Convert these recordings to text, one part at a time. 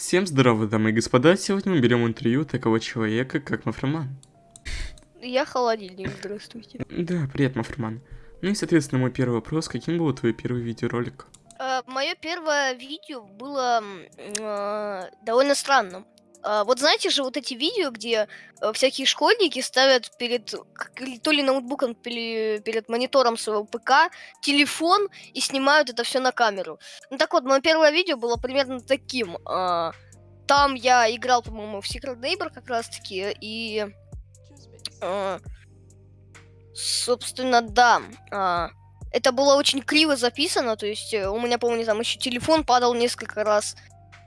Всем здорово, дамы и господа, сегодня мы берем интервью такого человека, как Мафроман. Я холодильник, здравствуйте. Да, привет, Мафроман. Ну и, соответственно, мой первый вопрос, каким был твой первый видеоролик? Э, Мое первое видео было э, довольно странным. А, Вот знаете же вот эти видео, где э, всякие школьники ставят перед то ли ноутбуком, или перед монитором своего ПК телефон и снимают это все на камеру. Ну так вот, мое первое видео было примерно таким. А, Там я играл, по-моему, в Secret Neighbor как раз-таки, и... а, Собственно, да. Это было очень криво записано, то есть э, у меня, помню, там еще телефон падал несколько раз.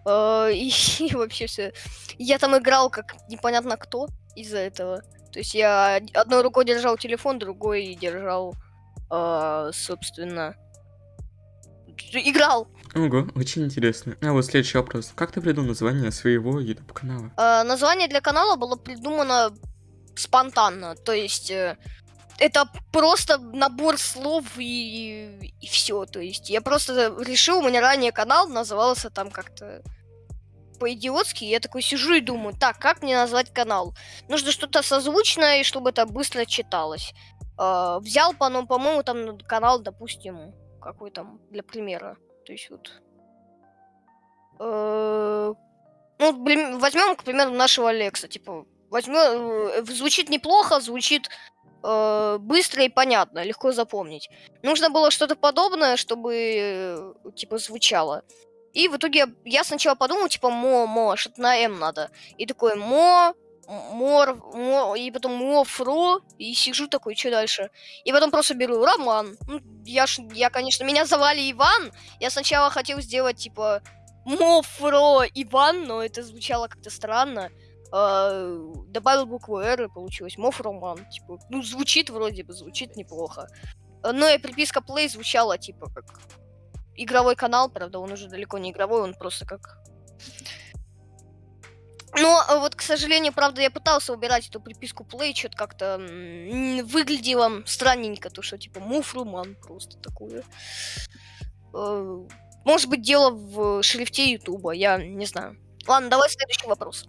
Э, И, и вообще все. Я там играл как непонятно кто из-за этого. То есть я од- одной рукой держал телефон, другой держал, а, собственно, играл. Ого, очень интересно. А вот следующий вопрос. Как ты придумал название своего YouTube канала? А, Название для канала было придумано спонтанно, то есть э, это просто набор слов и, и все. То есть я просто решил, у меня ранее канал назывался там как-то по-идиотски, я такой сижу и думаю, так, как мне назвать канал? Нужно что-то созвучное, чтобы это быстро читалось. А, взял, по- ну, по-моему, там канал, допустим, какой там, для примера. То есть вот... э, ну, возьмем, к примеру, нашего Алекса, типа, возьмем, звучит неплохо, звучит э, быстро и понятно, легко запомнить. Нужно было что-то подобное, чтобы, э, типа, звучало. И в итоге я, сначала подумал, типа, мо, мо, что-то на М надо. И такой, мо, мор, мо, и потом мо, фро, и сижу такой, что дальше? И потом просто беру Роман. Ну, я, ж, я, конечно, меня звали Иван. Я сначала хотел сделать, типа, Мофро Иван, но это звучало как-то странно. А, добавил букву R и получилось Мофроман. Типа, ну, звучит вроде бы, звучит неплохо. А, Ну и приписка Play звучала, типа, как игровой канал, правда, он уже далеко не игровой, он просто как... Но а, вот, к сожалению, правда, я пытался убирать эту приписку Play, что-то как-то выглядело странненько, то что, типа, Муфруман просто такое. Э, Может быть, дело в шрифте Ютуба, я не знаю. Ладно, давай следующий вопрос.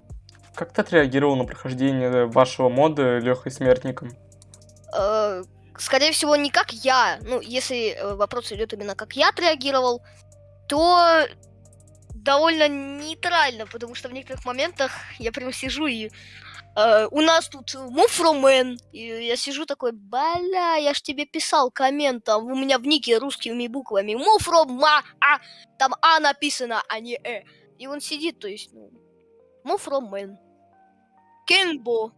Как ты отреагировал на прохождение вашего мода Лехой Смертником? Э, Скорее всего, не как я. Ну, если э, вопрос идет именно как я отреагировал, то довольно нейтрально, потому что в некоторых моментах я прям сижу и э, у нас тут муфромен, и я сижу такой, бля, я ж тебе писал коммент, там у меня в нике русскими буквами муфрома, а, там А написано, а не Э. И он сидит, то есть, ну, муфромен. Кенбо.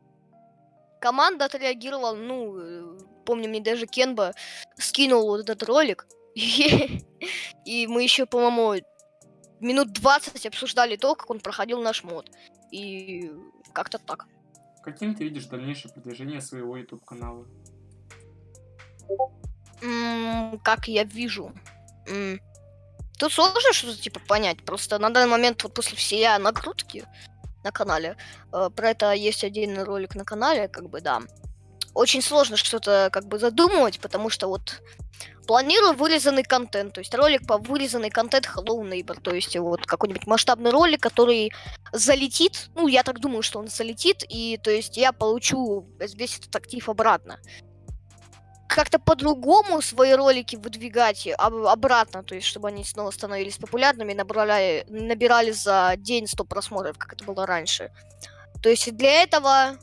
Команда отреагировала, ну, э, помню, мне даже Кенба скинул вот этот ролик, и мы еще, по-моему, минут 20 обсуждали то, как он проходил наш мод. И как-то так. Каким ты видишь дальнейшее продвижение своего YouTube канала? М, Как я вижу. Тут сложно что-то типа понять. Просто на данный момент вот после всей накрутки на канале, э, про это есть отдельный ролик на канале, как бы да. Очень сложно что-то как бы задумывать, потому что вот планирую вырезанный контент, то есть ролик по вырезанный контент Hello Neighbor, то есть вот какой-нибудь масштабный ролик, который залетит, ну я так думаю, что он залетит, и то есть я получу весь этот актив обратно как-то по-другому свои ролики выдвигать об- обратно, то есть чтобы они снова становились популярными, набрали, набирали за день 100 просмотров, как это было раньше. То есть для этого,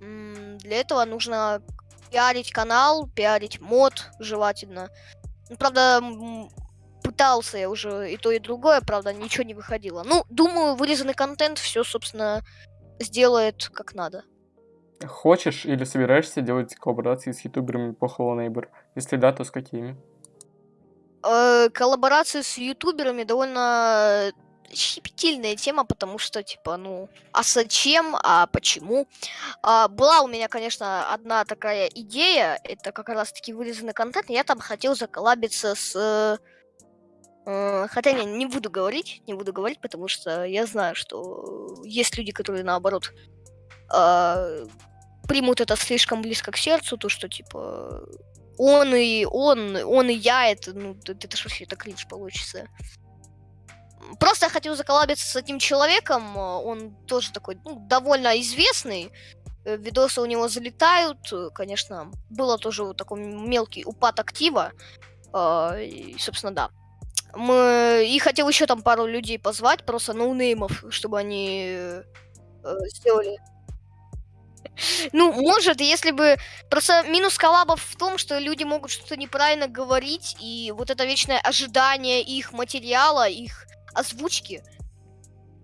для этого нужно пиарить канал, пиарить мод желательно. Ну, правда, пытался я уже и то, и другое, правда, ничего не выходило. Ну, думаю, вырезанный контент все, собственно, сделает как надо. Хочешь или собираешься делать коллаборации с ютуберами по Hello Neighbor? Если да, то с какими? Э, коллаборации с ютуберами довольно щепетильная тема, потому что, типа, ну, а зачем, а почему? А, была у меня, конечно, одна такая идея, это как раз-таки вырезанный контент, я там хотел заколлабиться с... э, э, хотя не, не буду говорить, не буду говорить, потому что я знаю, что есть люди, которые, наоборот, а, примут это слишком близко к сердцу, то, что, типа, он и он, он и я, это, ну, это, это ж вообще это кринж получится. просто я хотел заколабиться с этим человеком, он тоже такой, ну, довольно известный, э, видосы у него залетают, э, конечно, было тоже вот такой мелкий упад актива, а, и, собственно, да. Мы... И хотел еще там пару людей позвать, просто ноунеймов, чтобы они э, сделали ну, может, если бы... Просто минус коллабов в том, что люди могут что-то неправильно говорить, и вот это вечное ожидание их материала, их озвучки.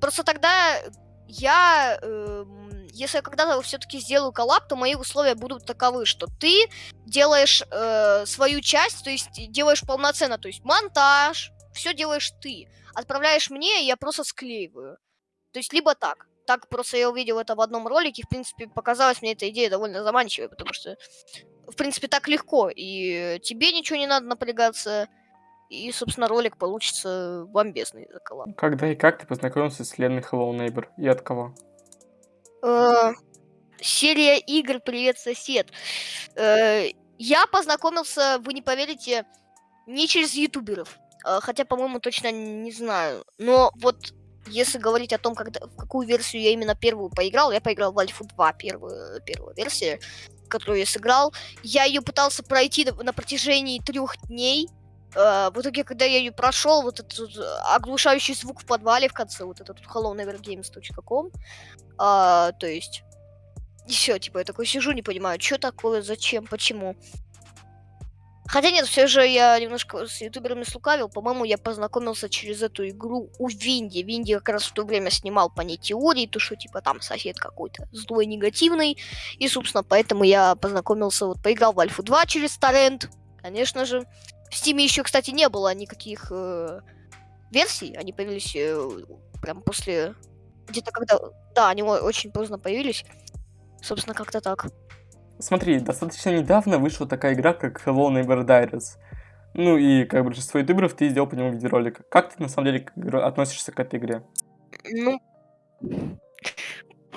Просто тогда я... Э, если я когда-то все-таки сделаю коллаб, то мои условия будут таковы, что ты делаешь э, свою часть, то есть делаешь полноценно, то есть монтаж, все делаешь ты. Отправляешь мне, и я просто склеиваю. То есть либо так так просто я увидел это в одном ролике, в принципе, показалась мне эта идея довольно заманчивой, потому что, в принципе, так легко, и тебе ничего не надо напрягаться, и, собственно, ролик получится бомбезный за коллаб. Когда и как ты познакомился с вселенной Hello Neighbor? И от кого? Э, серия игр «Привет, сосед». Э, я познакомился, вы не поверите, не через ютуберов. Э, хотя, по-моему, точно не знаю. Но вот если говорить о том, когда, в какую версию я именно первую поиграл, я поиграл в Альфу 2, первую, первую версию, которую я сыграл. Я ее пытался пройти на, протяжении трех дней. Э, в итоге, когда я ее прошел, вот этот вот оглушающий звук в подвале в конце, вот этот hellonevergames.com, э, а, то есть, и все, типа, я такой сижу, не понимаю, что такое, зачем, почему. Хотя нет, все же я немножко с ютуберами слукавил. По-моему, я познакомился через эту игру у Винди. Винди как раз в то время снимал по ней теории, то что типа там сосед какой-то злой, негативный. И, собственно, поэтому я познакомился, вот поиграл в Альфу 2 через торрент, конечно же. В Стиме еще, кстати, не было никаких э, версий. Они появились э, прям после... Где-то когда... Да, они очень поздно появились. Собственно, как-то так. Смотри, достаточно недавно вышла такая игра, как Hello Neighbor Diaries. Ну и как большинство ютуберов ты сделал по нему видеоролик. Как ты на самом деле относишься к этой игре? Ну,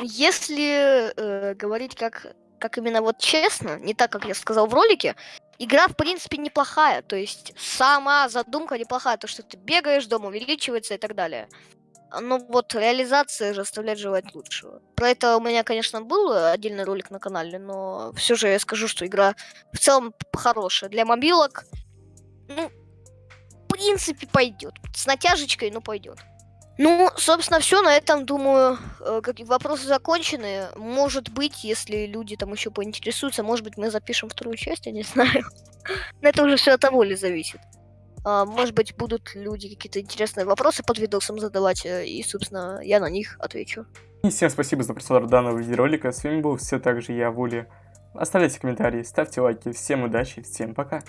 если э, говорить как, как именно вот честно, не так, как я сказал в ролике, игра в принципе неплохая. То есть сама задумка неплохая, то что ты бегаешь, дом увеличивается и так далее. Ну вот реализация же оставляет желать лучшего. Про это у меня, конечно, был отдельный ролик на канале, но все же я скажу, что игра в целом хорошая. Для мобилок, ну, в принципе, пойдет. С натяжечкой, но пойдет. Ну, собственно, все на этом, думаю, э, как вопросы закончены. Может быть, если люди там еще поинтересуются, может быть, мы запишем вторую часть, я не знаю. Но это уже все от того ли зависит. А, может быть, будут люди какие-то интересные вопросы под видосом задавать, э, и, собственно, я на них отвечу. И всем спасибо за просмотр данного видеоролика. С вами был все так же я, Вули. Оставляйте комментарии, ставьте лайки. Всем удачи, всем пока.